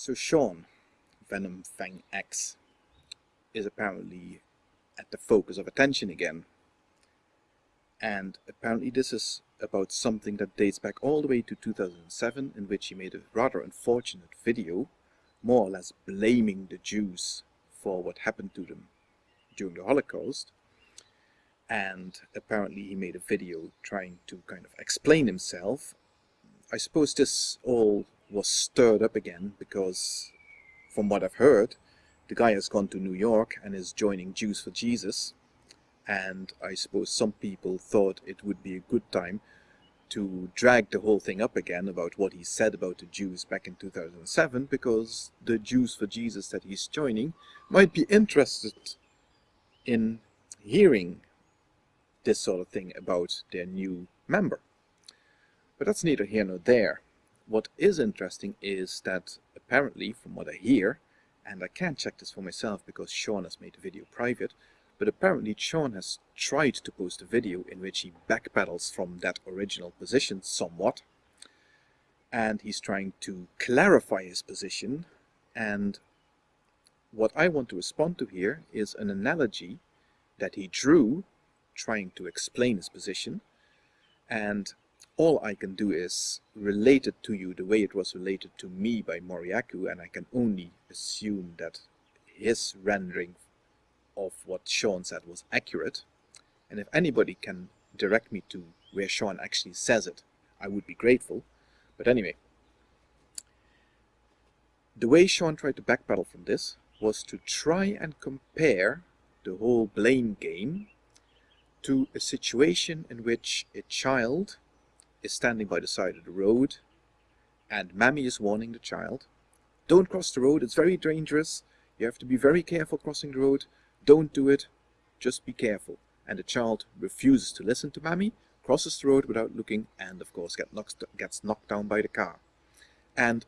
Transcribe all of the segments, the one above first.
So Sean, Venom Fang X, is apparently at the focus of attention again. And apparently this is about something that dates back all the way to 2007 in which he made a rather unfortunate video, more or less blaming the Jews for what happened to them during the Holocaust. And apparently he made a video trying to kind of explain himself. I suppose this all was stirred up again because from what I've heard the guy has gone to New York and is joining Jews for Jesus and I suppose some people thought it would be a good time to drag the whole thing up again about what he said about the Jews back in 2007 because the Jews for Jesus that he's joining might be interested in hearing this sort of thing about their new member. But that's neither here nor there. What is interesting is that apparently, from what I hear, and I can't check this for myself because Sean has made the video private, but apparently Sean has tried to post a video in which he backpedals from that original position somewhat, and he's trying to clarify his position, and what I want to respond to here is an analogy that he drew trying to explain his position, and all I can do is relate it to you the way it was related to me by Moriyaku, and I can only assume that his rendering of what Sean said was accurate. And if anybody can direct me to where Sean actually says it, I would be grateful. But anyway, the way Sean tried to backpedal from this was to try and compare the whole blame game to a situation in which a child is standing by the side of the road and Mammy is warning the child, don't cross the road, it's very dangerous, you have to be very careful crossing the road, don't do it, just be careful. And the child refuses to listen to Mammy, crosses the road without looking, and of course get knocked, gets knocked down by the car. And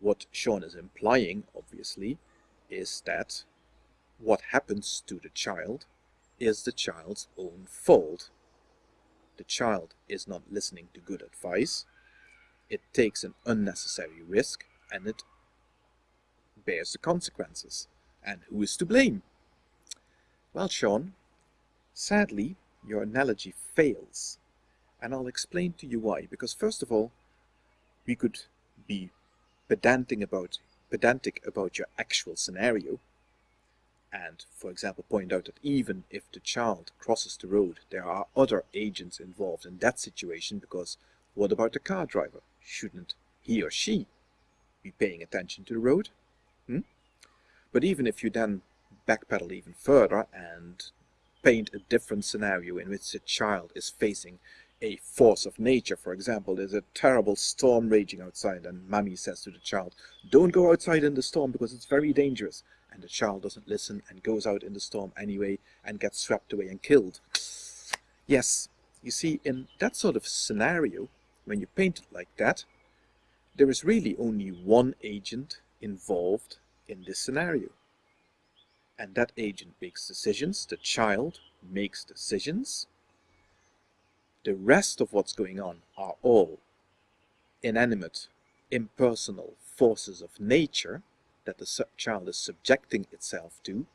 what Sean is implying, obviously, is that what happens to the child is the child's own fault the child is not listening to good advice, it takes an unnecessary risk and it bears the consequences. And who is to blame? Well, Sean, sadly, your analogy fails. And I'll explain to you why. Because first of all, we could be pedantic about, pedantic about your actual scenario and, for example, point out that even if the child crosses the road, there are other agents involved in that situation because what about the car driver? Shouldn't he or she be paying attention to the road? Hmm? But even if you then backpedal even further and paint a different scenario in which the child is facing a force of nature, for example, there's a terrible storm raging outside and mommy says to the child, don't go outside in the storm because it's very dangerous and the child doesn't listen and goes out in the storm anyway and gets swept away and killed. Yes, you see, in that sort of scenario, when you paint it like that, there is really only one agent involved in this scenario. And that agent makes decisions, the child makes decisions. The rest of what's going on are all inanimate, impersonal forces of nature that the child is subjecting itself to.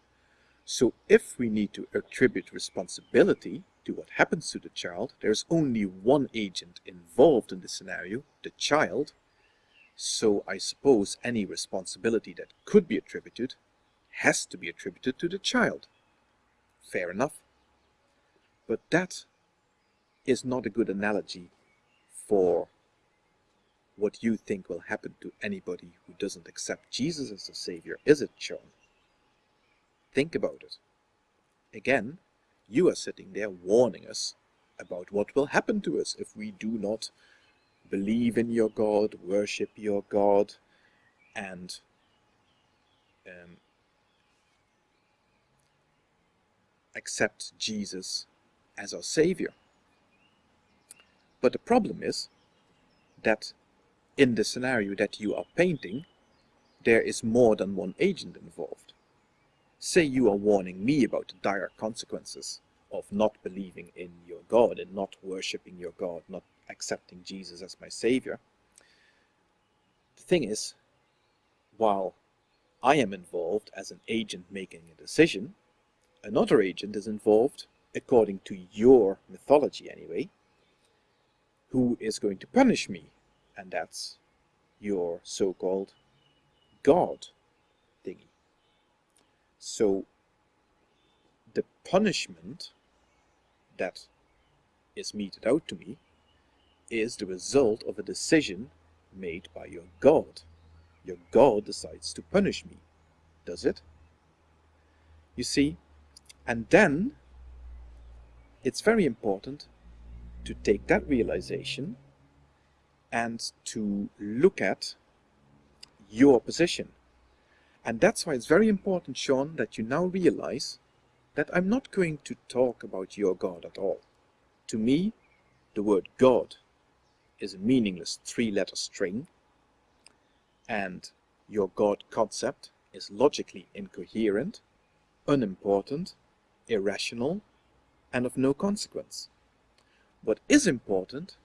So if we need to attribute responsibility to what happens to the child, there's only one agent involved in the scenario, the child. So I suppose any responsibility that could be attributed has to be attributed to the child. Fair enough. But that is not a good analogy for what you think will happen to anybody who doesn't accept Jesus as the Savior, is it, Sean? Think about it. Again, you are sitting there warning us about what will happen to us if we do not believe in your God, worship your God, and um, accept Jesus as our Savior. But the problem is that in the scenario that you are painting, there is more than one agent involved. Say you are warning me about the dire consequences of not believing in your God and not worshipping your God, not accepting Jesus as my Savior. The thing is, while I am involved as an agent making a decision, another agent is involved, according to your mythology anyway, who is going to punish me, and that's your so-called God thingy. So the punishment that is meted out to me is the result of a decision made by your God. Your God decides to punish me, does it? You see, and then it's very important to take that realization and to look at your position. And that's why it's very important, Sean, that you now realize that I'm not going to talk about your God at all. To me, the word God is a meaningless three-letter string, and your God concept is logically incoherent, unimportant, irrational, and of no consequence. What is important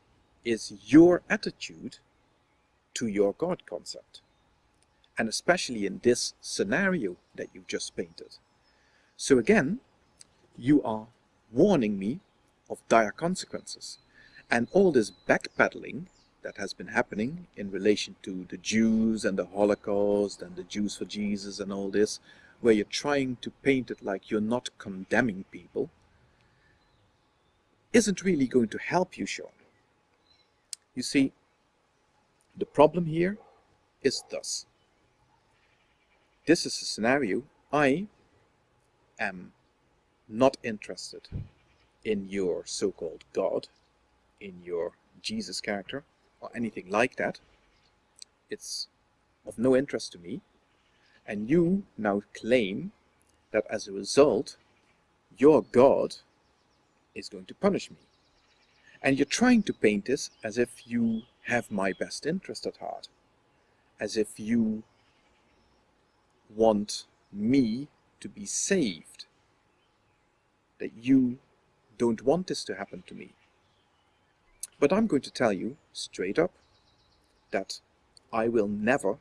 is your attitude to your God concept, and especially in this scenario that you've just painted. So again, you are warning me of dire consequences. And all this backpedaling that has been happening in relation to the Jews and the Holocaust and the Jews for Jesus and all this, where you're trying to paint it like you're not condemning people, isn't really going to help you, Sean. You see, the problem here is thus. This is a scenario I am not interested in your so-called God, in your Jesus character, or anything like that. It's of no interest to me. And you now claim that as a result, your God is going to punish me. And you're trying to paint this as if you have my best interest at heart. As if you want me to be saved. That you don't want this to happen to me. But I'm going to tell you straight up that I will never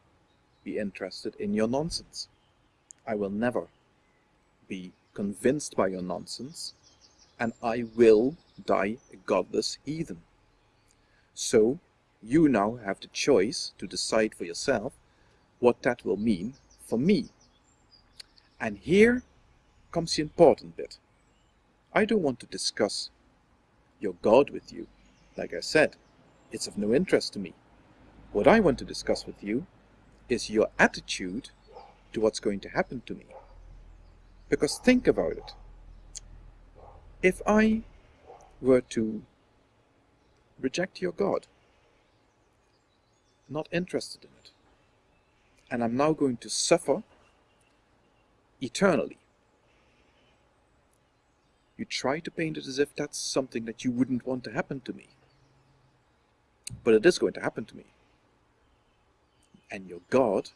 be interested in your nonsense. I will never be convinced by your nonsense and I will die a godless heathen. So you now have the choice to decide for yourself what that will mean for me. And here comes the important bit. I don't want to discuss your God with you. Like I said, it's of no interest to me. What I want to discuss with you is your attitude to what's going to happen to me. Because think about it. If I were to reject your God, not interested in it, and I'm now going to suffer eternally, you try to paint it as if that's something that you wouldn't want to happen to me. But it is going to happen to me. And your God,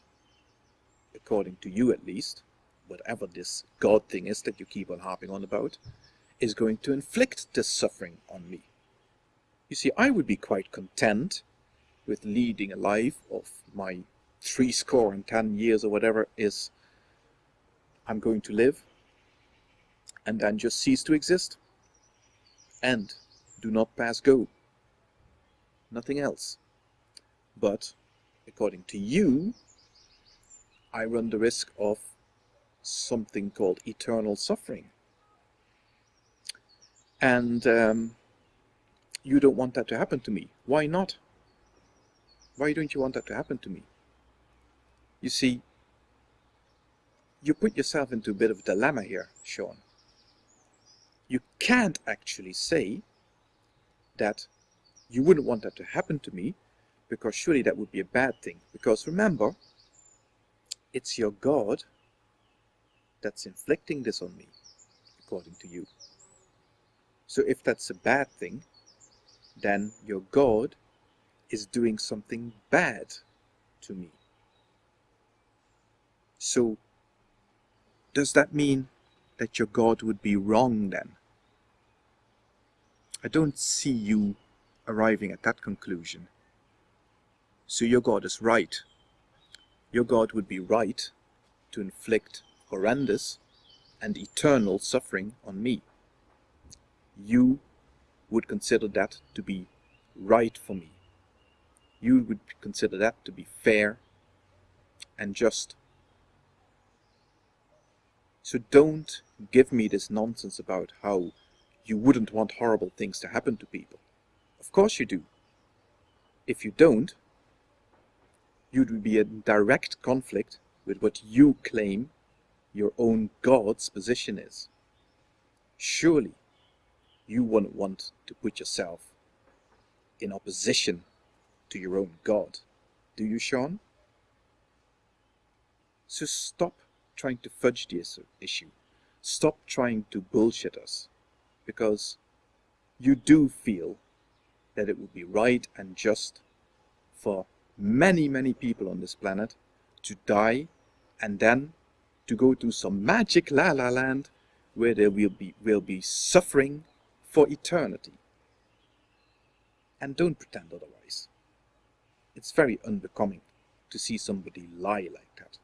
according to you at least, whatever this God thing is that you keep on harping on about, is going to inflict this suffering on me. You see, I would be quite content with leading a life of my three score and ten years or whatever is I'm going to live and then just cease to exist. And do not pass go. Nothing else. But, according to you, I run the risk of something called eternal suffering. And um, you don't want that to happen to me. Why not? Why don't you want that to happen to me? You see, you put yourself into a bit of a dilemma here, Sean you can't actually say that you wouldn't want that to happen to me because surely that would be a bad thing. Because remember, it's your God that's inflicting this on me, according to you. So if that's a bad thing, then your God is doing something bad to me. So does that mean that your God would be wrong then? I don't see you arriving at that conclusion. So your God is right. your God would be right to inflict horrendous and eternal suffering on me. You would consider that to be right for me. You would consider that to be fair and just. So don't give me this nonsense about how you wouldn't want horrible things to happen to people. Of course you do. If you don't, you'd be in direct conflict with what you claim your own God's position is. Surely you wouldn't want to put yourself in opposition to your own God, do you, Sean? So stop trying to fudge this issue. Stop trying to bullshit us. Because you do feel that it would be right and just for many, many people on this planet to die and then to go to some magic la la land where they will be, will be suffering for eternity. And don't pretend otherwise. It's very unbecoming to see somebody lie like that.